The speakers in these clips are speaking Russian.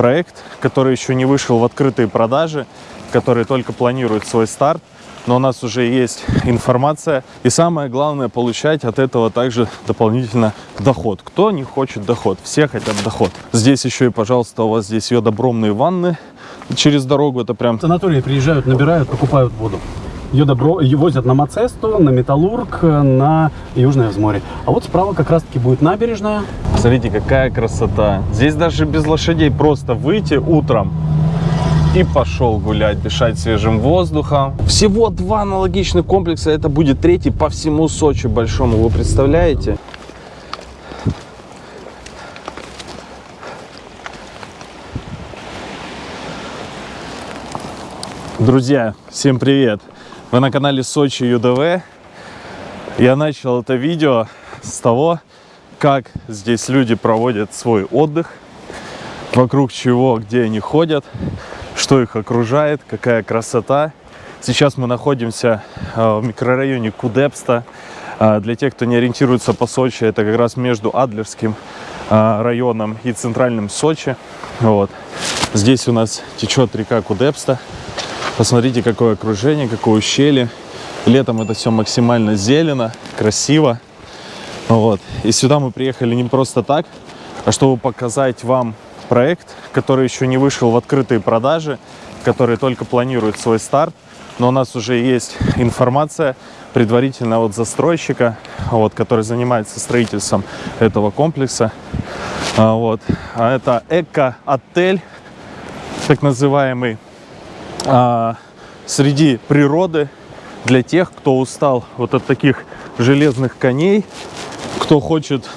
проект, который еще не вышел в открытые продажи, который только планирует свой старт но у нас уже есть информация. И самое главное, получать от этого также дополнительно доход. Кто не хочет доход? Все хотят доход. Здесь еще и, пожалуйста, у вас здесь йодобромные ванны через дорогу. Это прям... Санатории приезжают, набирают, покупают воду. Ее добро ее возят на Мацесту, на Металлург, на Южное взморье. А вот справа как раз-таки будет набережная. Смотрите, какая красота. Здесь даже без лошадей просто выйти утром и пошел гулять, дышать свежим воздухом. Всего два аналогичных комплекса, это будет третий по всему Сочи большому, вы представляете? Друзья, всем привет! Вы на канале Сочи ЮДВ. Я начал это видео с того, как здесь люди проводят свой отдых, вокруг чего, где они ходят, что их окружает, какая красота. Сейчас мы находимся э, в микрорайоне Кудепста. Э, для тех, кто не ориентируется по Сочи, это как раз между Адлерским э, районом и центральным Сочи. Вот. Здесь у нас течет река Кудепста. Посмотрите, какое окружение, какое ущелье. Летом это все максимально зелено, красиво. Вот. И сюда мы приехали не просто так, а чтобы показать вам проект, который еще не вышел в открытые продажи, который только планирует свой старт. Но у нас уже есть информация предварительно от застройщика, вот, который занимается строительством этого комплекса. А, вот. А это эко-отель, так называемый, а, среди природы для тех, кто устал вот от таких железных коней, кто хочет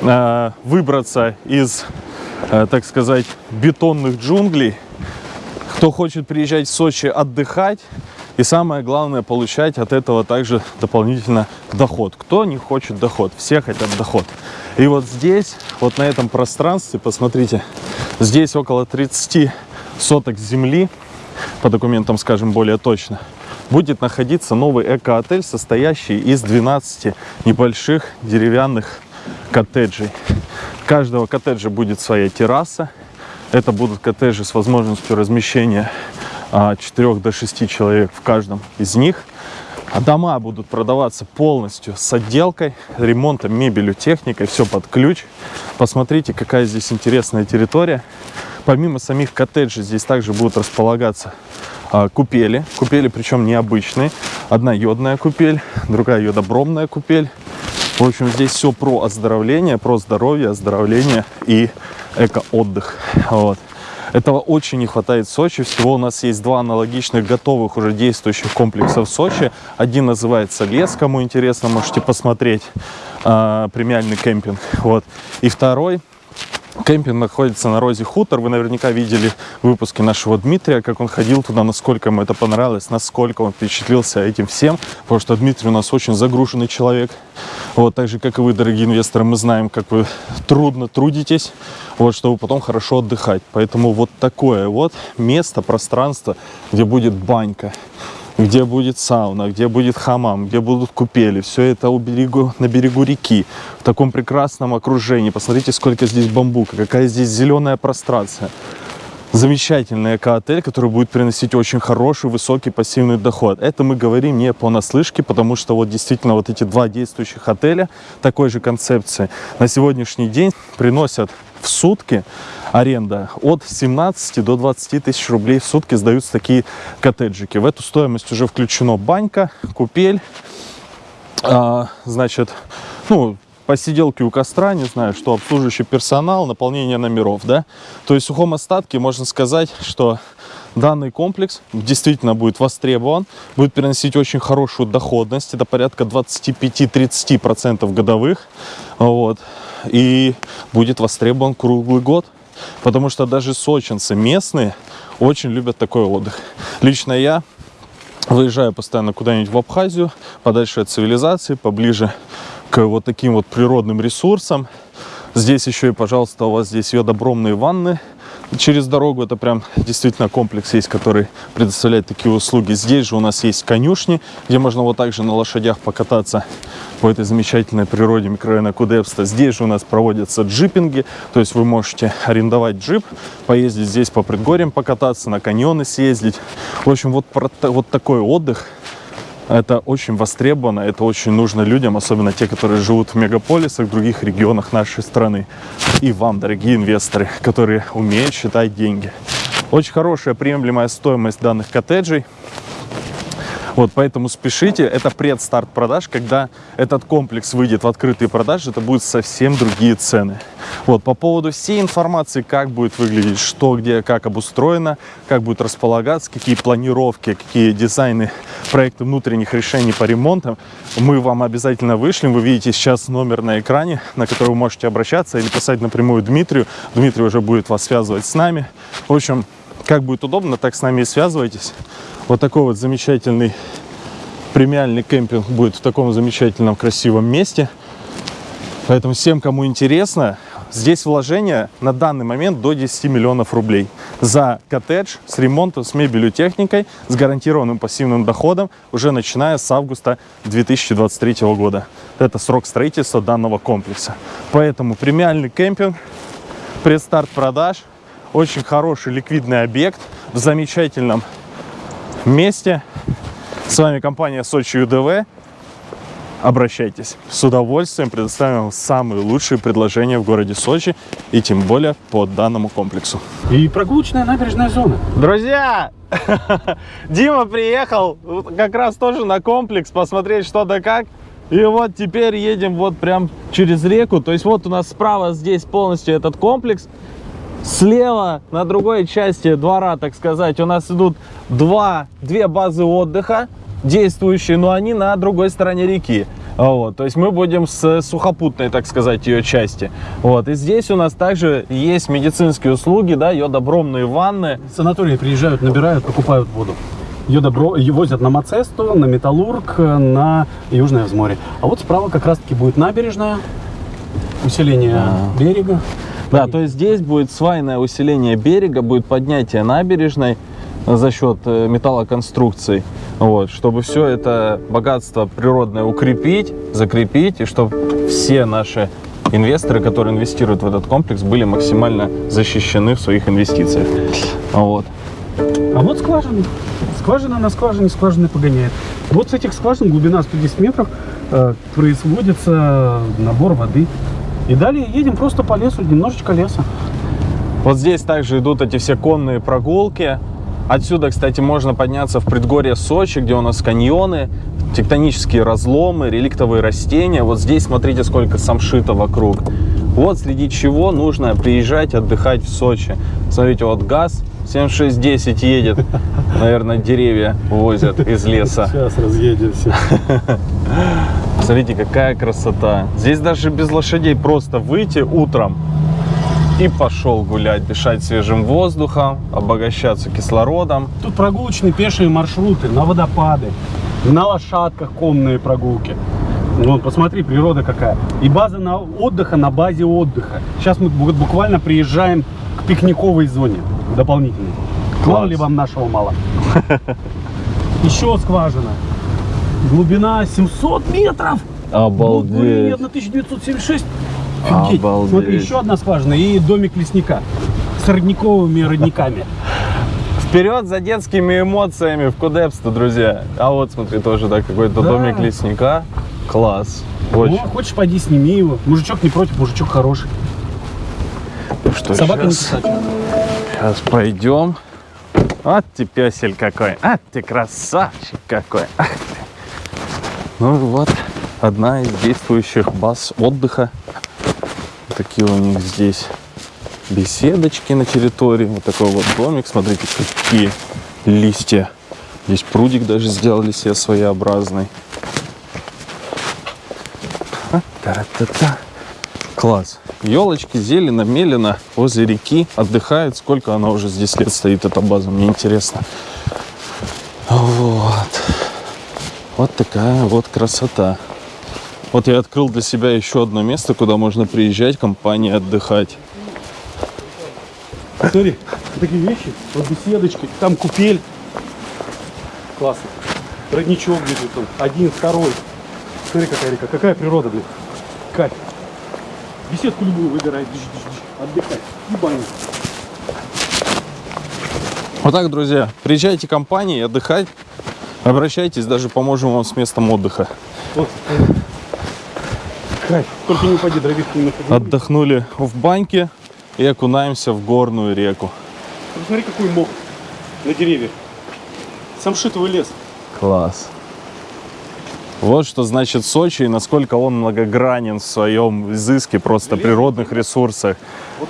а, выбраться из Э, так сказать, бетонных джунглей. Кто хочет приезжать в Сочи отдыхать и самое главное получать от этого также дополнительно доход. Кто не хочет доход? Все хотят доход. И вот здесь, вот на этом пространстве, посмотрите, здесь около 30 соток земли, по документам скажем более точно, будет находиться новый эко-отель, состоящий из 12 небольших деревянных коттеджей каждого коттеджа будет своя терраса. Это будут коттеджи с возможностью размещения от 4 до 6 человек в каждом из них. А дома будут продаваться полностью с отделкой, ремонтом, мебелью, техникой, все под ключ. Посмотрите, какая здесь интересная территория. Помимо самих коттеджей, здесь также будут располагаться а, купели. Купели, причем необычные. Одна йодная купель, другая йодобромная купель. В общем, здесь все про оздоровление, про здоровье, оздоровление и эко-отдых. Вот. Этого очень не хватает в Сочи. Всего у нас есть два аналогичных, готовых уже действующих комплекса в Сочи. Один называется «Лес», кому интересно, можете посмотреть. Э, премиальный кемпинг. Вот. И второй Кемпинг находится на Розе Хутор. Вы наверняка видели выпуски нашего Дмитрия, как он ходил туда, насколько ему это понравилось, насколько он впечатлился этим всем. Потому что Дмитрий у нас очень загруженный человек. Вот, так же, как и вы, дорогие инвесторы, мы знаем, как вы трудно трудитесь, вот, чтобы потом хорошо отдыхать. Поэтому вот такое вот место, пространство, где будет банька где будет сауна, где будет хамам, где будут купели. Все это у берегу, на берегу реки, в таком прекрасном окружении. Посмотрите, сколько здесь бамбука, какая здесь зеленая прострация. Замечательный эко-отель, который будет приносить очень хороший, высокий пассивный доход. Это мы говорим не понаслышке, потому что вот действительно вот эти два действующих отеля такой же концепции на сегодняшний день приносят в сутки аренда от 17 до 20 тысяч рублей в сутки сдаются такие коттеджики. В эту стоимость уже включено банька, купель, а, значит, ну, посиделки у костра, не знаю, что обслуживающий персонал, наполнение номеров, да. То есть в сухом остатке можно сказать, что данный комплекс действительно будет востребован, будет приносить очень хорошую доходность, это порядка 25-30% годовых, вот, и будет востребован круглый год. Потому что даже сочинцы местные очень любят такой отдых. Лично я выезжаю постоянно куда-нибудь в Абхазию, подальше от цивилизации, поближе к вот таким вот природным ресурсам. Здесь еще и, пожалуйста, у вас здесь йодобромные ванны Через дорогу это прям действительно комплекс есть, который предоставляет такие услуги. Здесь же у нас есть конюшни, где можно вот так же на лошадях покататься по этой замечательной природе микрорайона Кудепста. Здесь же у нас проводятся джипинги, то есть вы можете арендовать джип, поездить здесь по предгорьям покататься, на каньоны съездить. В общем, вот, вот такой отдых – это очень востребовано, это очень нужно людям, особенно те, которые живут в мегаполисах, в других регионах нашей страны. И вам, дорогие инвесторы, которые умеют считать деньги. Очень хорошая приемлемая стоимость данных коттеджей. Вот, поэтому спешите. Это предстарт продаж. Когда этот комплекс выйдет в открытые продажи, это будут совсем другие цены. Вот, по поводу всей информации, как будет выглядеть, что, где, как обустроено, как будет располагаться, какие планировки, какие дизайны, проекты внутренних решений по ремонтам, мы вам обязательно вышлем. Вы видите сейчас номер на экране, на который вы можете обращаться или писать напрямую Дмитрию. Дмитрий уже будет вас связывать с нами. В общем, как будет удобно, так с нами и связывайтесь. Вот такой вот замечательный премиальный кемпинг будет в таком замечательном красивом месте. Поэтому всем, кому интересно, здесь вложение на данный момент до 10 миллионов рублей за коттедж с ремонтом, с мебелью, техникой, с гарантированным пассивным доходом уже начиная с августа 2023 года. Это срок строительства данного комплекса. Поэтому премиальный кемпинг, предстарт продаж, очень хороший ликвидный объект в замечательном месте. С вами компания Сочи ЮДВ. Обращайтесь. С удовольствием предоставим вам самые лучшие предложения в городе Сочи и тем более по данному комплексу. И прогулочная набережная зона. Друзья, Дима приехал как раз тоже на комплекс посмотреть что да как. И вот теперь едем вот прям через реку. То есть вот у нас справа здесь полностью этот комплекс. Слева, на другой части двора, так сказать, у нас идут два, две базы отдыха действующие, но они на другой стороне реки. Вот, то есть мы будем с сухопутной, так сказать, ее части. Вот, и здесь у нас также есть медицинские услуги, да, йодобромные ванны. Санатории приезжают, набирают, покупают воду. Йодобро возят на Мацесту, на Металлург, на Южное взморье. А вот справа как раз-таки будет набережная, усиление а -а -а. берега. Да, то есть здесь будет свайное усиление берега, будет поднятие набережной за счет э, металлоконструкций, вот, чтобы все это богатство природное укрепить, закрепить, и чтобы все наши инвесторы, которые инвестируют в этот комплекс, были максимально защищены в своих инвестициях. Вот. А вот скважина. Скважина на скважине, скважины погоняет. Вот с этих скважин глубина 110 метров э, производится набор воды и далее едем просто по лесу, немножечко леса. Вот здесь также идут эти все конные прогулки. Отсюда, кстати, можно подняться в предгорье Сочи, где у нас каньоны, тектонические разломы, реликтовые растения. Вот здесь смотрите, сколько самшита вокруг. Вот среди чего нужно приезжать отдыхать в Сочи. Смотрите, вот газ 7610 едет. Наверное, деревья возят из леса. Сейчас разъедемся. Смотрите, какая красота. Здесь даже без лошадей просто выйти утром и пошел гулять, дышать свежим воздухом, обогащаться кислородом. Тут прогулочные пешие маршруты на водопады, на лошадках конные прогулки. Вон, посмотри, природа какая. И база на отдыха на базе отдыха. Сейчас мы буквально приезжаем к пикниковой зоне дополнительной. Мало ли вам нашего мало. Еще скважина. Глубина 700 метров. Обалдеть. 1976. Офигеть. Обалдеть. Смотри, еще одна скважина и домик лесника с родниковыми родниками. Вперед за детскими эмоциями в Кудепсто, друзья. А вот смотри, тоже да, какой-то да. домик лесника. Класс. Очень. Ну, хочешь, пойди сними его. Мужичок не против, мужичок хороший. Ну что, Собака сейчас, не Сейчас пойдем. Вот ты песель какой. А ты красавчик какой. Ну вот, одна из действующих баз отдыха. Такие у них здесь беседочки на территории. Вот такой вот домик. Смотрите, какие листья. Здесь прудик даже сделали себе своеобразный. Та-та-та. Класс. Елочки, зелено, мелено возле реки отдыхает. Сколько она уже здесь лет стоит, эта база, мне интересно. Вот. Вот такая вот красота. Вот я открыл для себя еще одно место, куда можно приезжать, компании отдыхать. Смотри, такие вещи, вот беседочки, там купель. Классно. Родничок где-то там, один, второй. Смотри, какая река, какая природа, блин. Кайф. Беседку любую выбирай, отдыхай. И баню. Вот так, друзья, приезжайте к компании отдыхать, обращайтесь, даже поможем вам с местом отдыха. Вот. Кайф. Только не упади, дровишки не находи. Отдохнули в баньке и окунаемся в горную реку. Посмотри, какой мох на деревьях. Самшитовый лес. Класс. Вот что значит Сочи и насколько он многогранен в своем изыске просто природных ресурсах,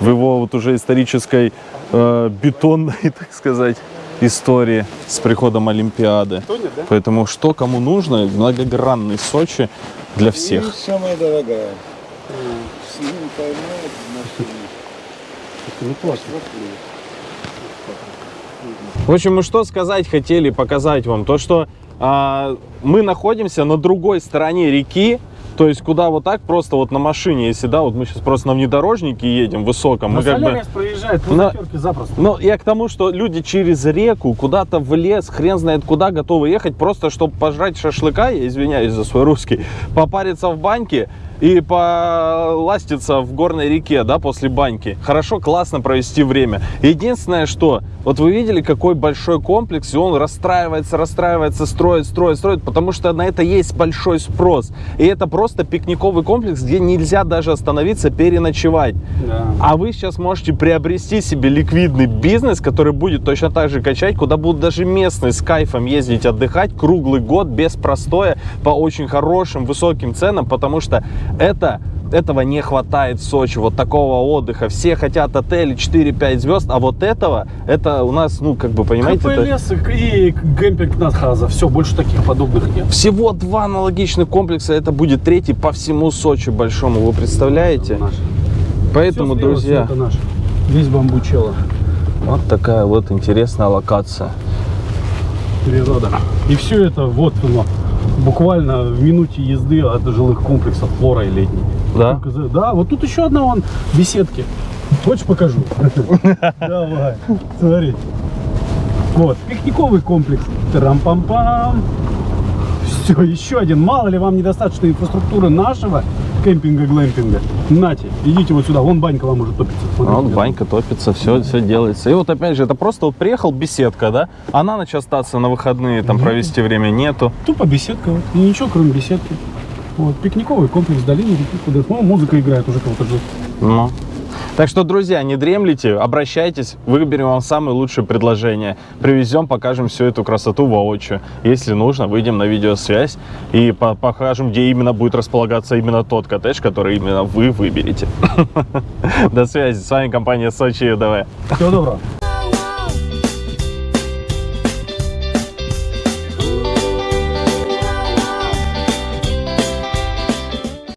в его вот уже исторической э, бетонной, так сказать, истории с приходом Олимпиады. Поэтому что кому нужно, многогранный Сочи для И всех. машина. Ну классно. В общем, мы что сказать хотели, показать вам, то что мы находимся на другой стороне реки, то есть куда вот так просто вот на машине, если да, вот мы сейчас просто на внедорожнике едем высоком, На мы как бы... Проезжает На- запросто. Ну, я к тому, что люди через реку, куда-то в лес, хрен знает куда, готовы ехать, просто чтобы пожрать шашлыка, я извиняюсь за свой русский, попариться в баньке и поластиться в горной реке, да, после баньки. Хорошо, классно провести время. Единственное, что, вот вы видели, какой большой комплекс, и он расстраивается, расстраивается, строит, строит, строит, потому что на это есть большой спрос. И это просто пикниковый комплекс, где нельзя даже остановиться, переночевать. Да. А вы сейчас можете приобрести себе ликвидный бизнес, который будет точно так же качать, куда будут даже местные с кайфом ездить отдыхать круглый год без простоя по очень хорошим высоким ценам, потому что это этого не хватает в Сочи, вот такого отдыха. Все хотят отели 4-5 звезд, а вот этого, это у нас, ну, как бы, понимаете, это КПЛС и кемпинг Надхаза. Все, больше таких подобных нет. всего два аналогичных комплекса, это будет третий по всему Сочи большому, вы представляете? Наш. Поэтому, всё друзья, это наш. Весь бамбучело. вот такая вот интересная локация. Природа. И все это вот оно. Буквально в минуте езды от жилых комплексов флора и летний. Да? Да, вот тут еще одна вон беседки. Хочешь покажу? Давай, смотри. Вот, пикниковый комплекс. Трам-пам-пам. Все, еще один. Мало ли вам недостаточно инфраструктуры нашего кемпинга-глэмпинга. Нате, идите вот сюда. Вон банька вам уже топится. Смотрите. вот банька топится, все, все делается. И вот опять же, это просто вот приехал беседка, да? А на ночь остаться на выходные, там провести время нету. Тупо беседка. Вот. И ничего, кроме беседки. Вот, пикниковый комплекс в долине реки. Куда ну, музыка играет, уже кого-то ждет. Ну. Так что, друзья, не дремлите, обращайтесь, выберем вам самые лучшие предложения. Привезем, покажем всю эту красоту воочию. Если нужно, выйдем на видеосвязь и по- покажем, где именно будет располагаться именно тот коттедж, который именно вы выберете. До связи. С вами компания Сочи ЮДВ. Всего доброго.